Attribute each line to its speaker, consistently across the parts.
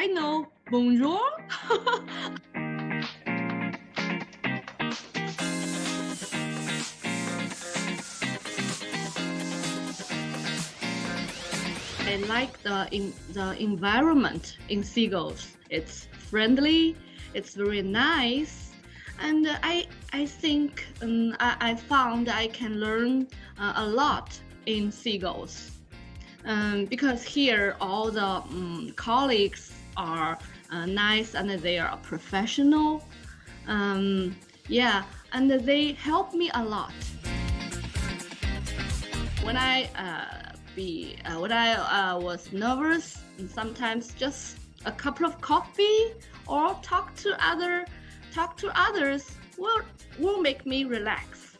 Speaker 1: I know. Bonjour. I like the in, the environment in Seagulls. It's friendly. It's very nice, and I I think um, I, I found I can learn uh, a lot in Seagulls. Um, because here all the um, colleagues are uh, nice and they are professional. Um, yeah, and they help me a lot. When I uh, be uh, when I uh, was nervous, sometimes just a couple of coffee or talk to other talk to others will will make me relax.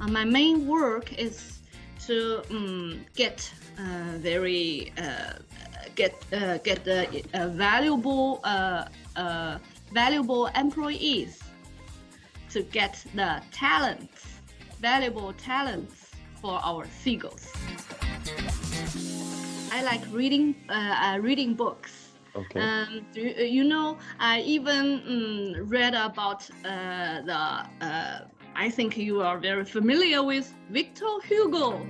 Speaker 1: Uh, my main work is to um, get uh, very uh, get uh, get valuable valuable employees to get the talents valuable talents for our seagulls. I like reading uh, uh, reading books.
Speaker 2: Okay.
Speaker 1: Um, do you, you know, I even um, read about uh, the. I think you are very familiar with Victor Hugo.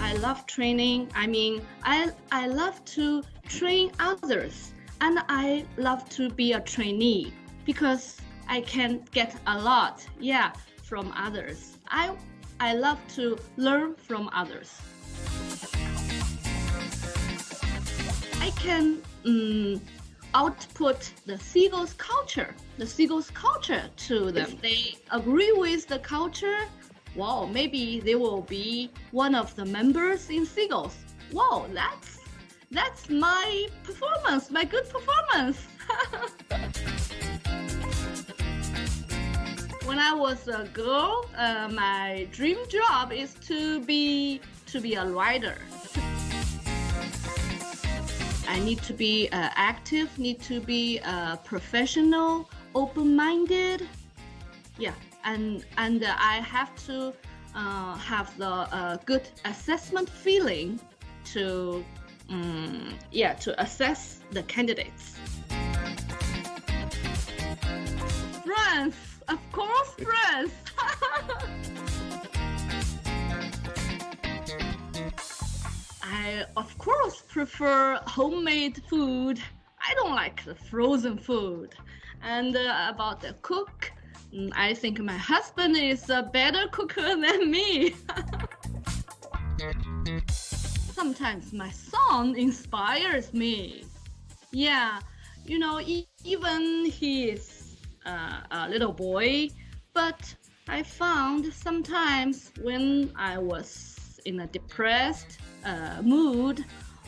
Speaker 1: I love training. I mean, I I love to train others, and I love to be a trainee because I can get a lot. Yeah, from others. I, I love to learn from others. I can um, output the seagulls culture, the seagulls culture to them. If they agree with the culture, wow, maybe they will be one of the members in seagulls. Wow, that's that's my performance, my good performance. when I was a girl, uh, my dream job is to be to be a writer. I need to be uh, active, need to be uh, professional, open-minded. Yeah, and and I have to uh, have the uh, good assessment feeling to um, yeah to assess the candidates. France. Of course, friends. I, of course, prefer homemade food. I don't like the frozen food. And uh, about the cook, mm, I think my husband is a better cooker than me. Sometimes my son inspires me. Yeah, you know, e even he is uh, a little boy, but I found sometimes when I was in a depressed uh, mood,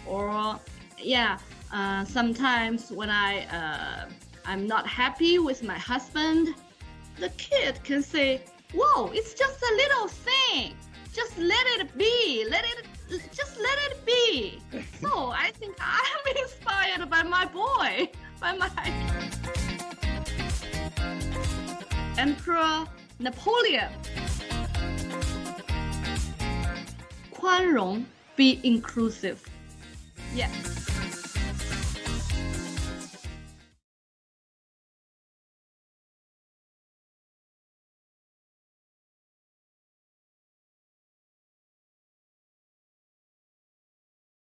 Speaker 1: or yeah, uh, sometimes when I uh, I'm not happy with my husband, the kid can say, "Whoa, it's just a little thing. Just let it be. Let it." Just let it be. so I think I'm inspired by my boy, by my Emperor Napoleon. 宽容 be inclusive. Yes.